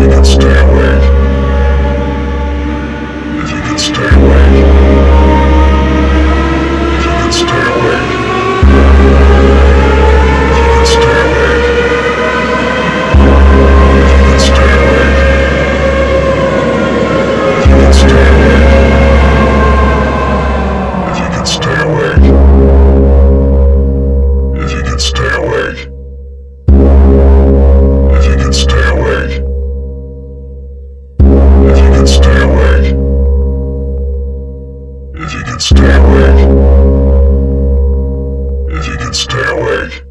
to that stairway. awake. If you can stay awake.